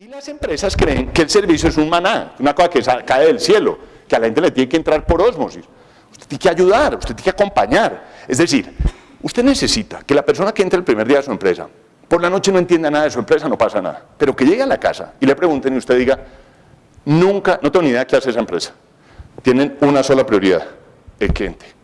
Y las empresas creen que el servicio es un maná, una cosa que cae del cielo, que a la gente le tiene que entrar por ósmosis. Usted tiene que ayudar, usted tiene que acompañar. Es decir, usted necesita que la persona que entre el primer día a su empresa, por la noche no entienda nada de su empresa, no pasa nada, pero que llegue a la casa y le pregunten y usted diga, nunca, no tengo ni idea de qué hace esa empresa. Tienen una sola prioridad, el cliente.